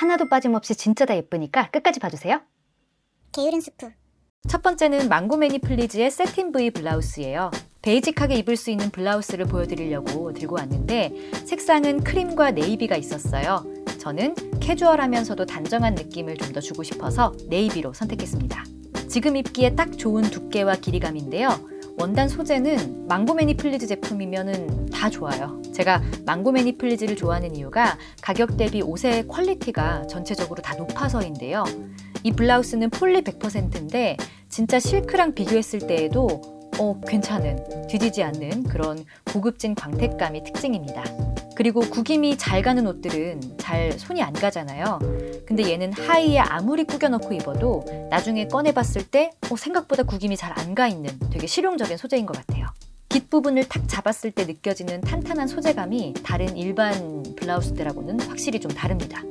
하나도 빠짐없이 진짜 다 예쁘니까 끝까지 봐주세요. 게으른 스프 첫 번째는 망고 매니 플리즈의 새틴 V 블라우스예요. 베이직하게 입을 수 있는 블라우스를 보여드리려고 들고 왔는데 색상은 크림과 네이비가 있었어요. 저는 캐주얼하면서도 단정한 느낌을 좀 더 주고 싶어서 네이비로 선택했습니다. 지금 입기에 딱 좋은 두께와 길이감인데요. 원단 소재는 망고 매니 플리즈 제품이면 다 좋아요. 제가 망고 매니 플리즈를 좋아하는 이유가 가격 대비 옷의 퀄리티가 전체적으로 다 높아서인데요. 이 블라우스는 폴리 100%인데 진짜 실크랑 비교했을 때에도 어, 괜찮은, 뒤지지 않는 그런 고급진 광택감이 특징입니다. 그리고 구김이 잘 가는 옷들은 잘 손이 안 가잖아요. 근데 얘는 하의에 아무리 꾸겨넣고 입어도 나중에 꺼내봤을 때 어, 생각보다 구김이 잘 안 가 있는 되게 실용적인 소재인 것 같아요. 깃 부분을 탁 잡았을 때 느껴지는 탄탄한 소재감이 다른 일반 블라우스들하고는 확실히 좀 다릅니다.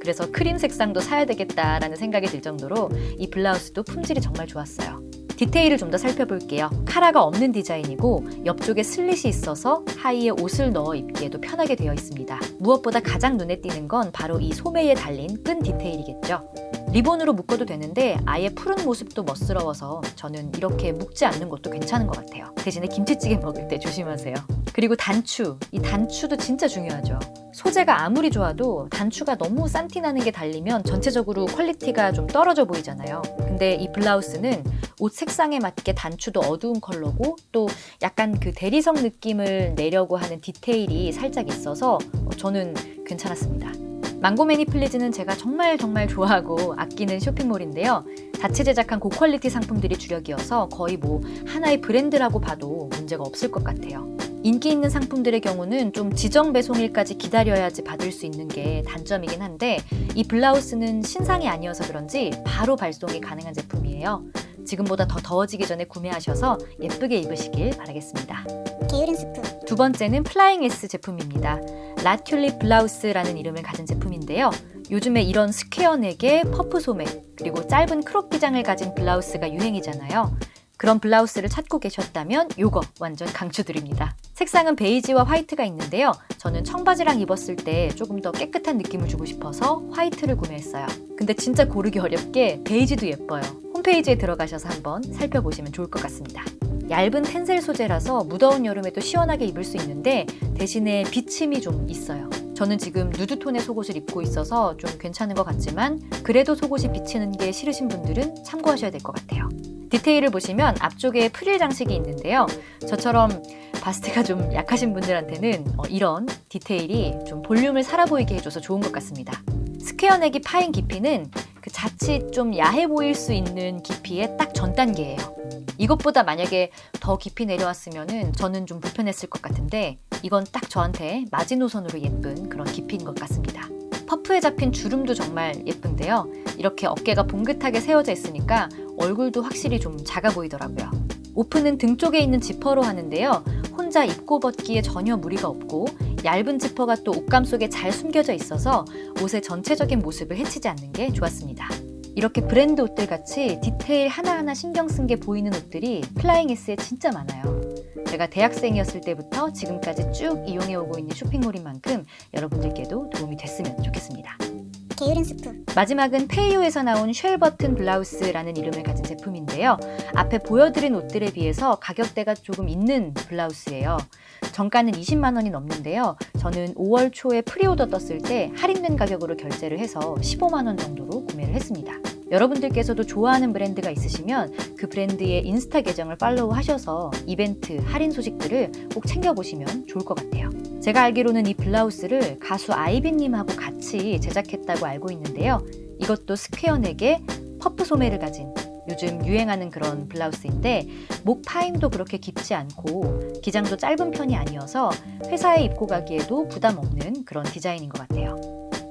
그래서 크림 색상도 사야 되겠다라는 생각이 들 정도로 이 블라우스도 품질이 정말 좋았어요. 디테일을 좀 더 살펴볼게요. 카라가 없는 디자인이고 옆쪽에 슬릿이 있어서 하의에 옷을 넣어 입기에도 편하게 되어 있습니다. 무엇보다 가장 눈에 띄는 건 바로 이 소매에 달린 끈 디테일이겠죠. 리본으로 묶어도 되는데 아예 푸른 모습도 멋스러워서 저는 이렇게 묶지 않는 것도 괜찮은 것 같아요. 대신에 김치찌개 먹을 때 조심하세요. 그리고 단추, 이 단추도 진짜 중요하죠. 소재가 아무리 좋아도 단추가 너무 싼티 나는 게 달리면 전체적으로 퀄리티가 좀 떨어져 보이잖아요. 근데 이 블라우스는 옷 색상에 맞게 단추도 어두운 컬러고 또 약간 그 대리석 느낌을 내려고 하는 디테일이 살짝 있어서 저는 괜찮았습니다. 망고 매니 플리즈는 제가 정말 정말 좋아하고 아끼는 쇼핑몰인데요. 자체 제작한 고퀄리티 상품들이 주력이어서 거의 뭐 하나의 브랜드라고 봐도 문제가 없을 것 같아요. 인기 있는 상품들의 경우는 좀 지정 배송일까지 기다려야지 받을 수 있는 게 단점이긴 한데 이 블라우스는 신상이 아니어서 그런지 바로 발송이 가능한 제품이에요. 지금보다 더 더워지기 전에 구매하셔서 예쁘게 입으시길 바라겠습니다. 게으른 스프 두 번째는 플라잉 S 제품입니다. 라튤립 블라우스라는 이름을 가진 제품인데요. 요즘에 이런 스퀘어 넥에 퍼프 소매 그리고 짧은 크롭 기장을 가진 블라우스가 유행이잖아요. 그런 블라우스를 찾고 계셨다면 요거 완전 강추드립니다. 색상은 베이지와 화이트가 있는데요. 저는 청바지랑 입었을 때 조금 더 깨끗한 느낌을 주고 싶어서 화이트를 구매했어요. 근데 진짜 고르기 어렵게 베이지도 예뻐요. 홈페이지에 들어가셔서 한번 살펴보시면 좋을 것 같습니다. 얇은 텐셀 소재라서 무더운 여름에도 시원하게 입을 수 있는데 대신에 비침이 좀 있어요. 저는 지금 누드톤의 속옷을 입고 있어서 좀 괜찮은 것 같지만 그래도 속옷이 비치는 게 싫으신 분들은 참고하셔야 될 것 같아요. 디테일을 보시면 앞쪽에 프릴 장식이 있는데요. 저처럼 바스트가 좀 약하신 분들한테는 어, 이런 디테일이 좀 볼륨을 살아 보이게 해줘서 좋은 것 같습니다. 스퀘어 넥이 파인 깊이는 그 자칫 좀 야해 보일 수 있는 깊이의 딱 전 단계예요. 이것보다 만약에 더 깊이 내려왔으면 저는 좀 불편했을 것 같은데 이건 딱 저한테 마지노선으로 예쁜 그런 깊이인 것 같습니다. 퍼프에 잡힌 주름도 정말 예쁜데요. 이렇게 어깨가 봉긋하게 세워져 있으니까 얼굴도 확실히 좀 작아 보이더라고요. 오픈은 등 쪽에 있는 지퍼로 하는데요. 혼자 입고 벗기에 전혀 무리가 없고 얇은 지퍼가 또 옷감 속에 잘 숨겨져 있어서 옷의 전체적인 모습을 해치지 않는 게 좋았습니다. 이렇게 브랜드 옷들 같이 디테일 하나하나 신경 쓴 게 보이는 옷들이 플라잉 S에 진짜 많아요. 제가 대학생이었을 때부터 지금까지 쭉 이용해오고 있는 쇼핑몰인 만큼 여러분들께도 도움이 됐으면 좋겠습니다. 게으른 스프 마지막은 페이오에서 나온 쉘 버튼 블라우스라는 이름을 가진 제품인데요. 앞에 보여드린 옷들에 비해서 가격대가 조금 있는 블라우스예요. 정가는 20만 원이 넘는데요. 저는 5월 초에 pre-order 떴을 때 할인된 가격으로 결제를 해서 15만 원 정도로 구매를 했습니다. 여러분들께서도 좋아하는 브랜드가 있으시면 그 브랜드의 인스타 계정을 팔로우 하셔서 이벤트, 할인 소식들을 꼭 챙겨보시면 좋을 것 같아요. 제가 알기로는 이 블라우스를 가수 아이비님하고 같이 제작했다고 알고 있는데요. 이것도 스퀘어넥의 퍼프 소매를 가진 요즘 유행하는 그런 블라우스인데 목 파임도 그렇게 깊지 않고 기장도 짧은 편이 아니어서 회사에 입고 가기에도 부담 없는 그런 디자인인 것 같아요.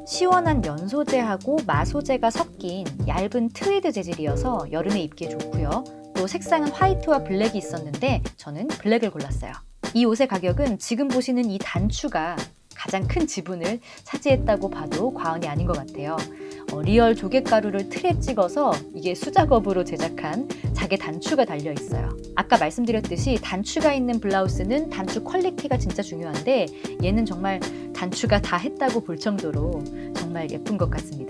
시원한 면 소재하고 마 소재가 섞인 얇은 트위드 재질이어서 여름에 입기에 좋고요. 또 색상은 화이트와 블랙이 있었는데 저는 블랙을 골랐어요. 이 옷의 가격은 지금 보시는 이 단추가 가장 큰 지분을 차지했다고 봐도 과언이 아닌 것 같아요. 어, 리얼 조개가루를 틀에 찍어서 이게 수작업으로 제작한 자개 단추가 달려 있어요. 아까 말씀드렸듯이 단추가 있는 블라우스는 단추 퀄리티가 진짜 중요한데 얘는 정말 단추가 다 했다고 볼 정도로 정말 예쁜 것 같습니다.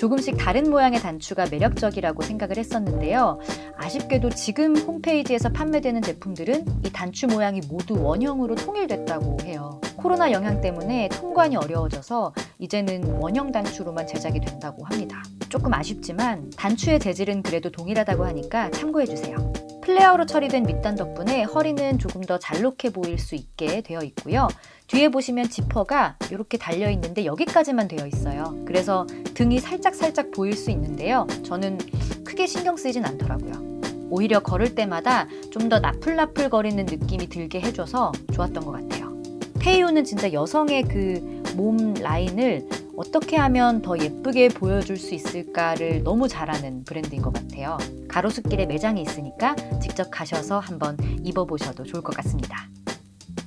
조금씩 다른 모양의 단추가 매력적이라고 생각을 했었는데요. 아쉽게도 지금 홈페이지에서 판매되는 제품들은 이 단추 모양이 모두 원형으로 통일됐다고 해요. 코로나 영향 때문에 통관이 어려워져서 이제는 원형 단추로만 제작이 된다고 합니다. 조금 아쉽지만 단추의 재질은 그래도 동일하다고 하니까 참고해주세요. 플레어로 처리된 밑단 덕분에 허리는 조금 더 잘록해 보일 수 있게 되어 있고요. 뒤에 보시면 지퍼가 이렇게 달려 있는데 여기까지만 되어 있어요. 그래서 등이 살짝 살짝 보일 수 있는데요. 저는 크게 신경 쓰이진 않더라고요. 오히려 걸을 때마다 좀 더 나풀나풀 거리는 느낌이 들게 해줘서 좋았던 것 같아요. 페이오는 진짜 여성의 그 몸 라인을 어떻게 하면 더 예쁘게 보여줄 수 있을까를 너무 잘하는 브랜드인 것 같아요. 가로수길에 매장이 있으니까 직접 가셔서 한번 입어보셔도 좋을 것 같습니다.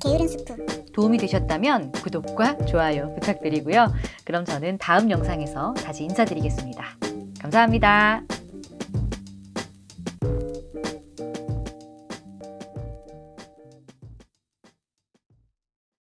게으른 스프 도움이 되셨다면 구독과 좋아요 부탁드리고요. 그럼 저는 다음 영상에서 다시 인사드리겠습니다. 감사합니다.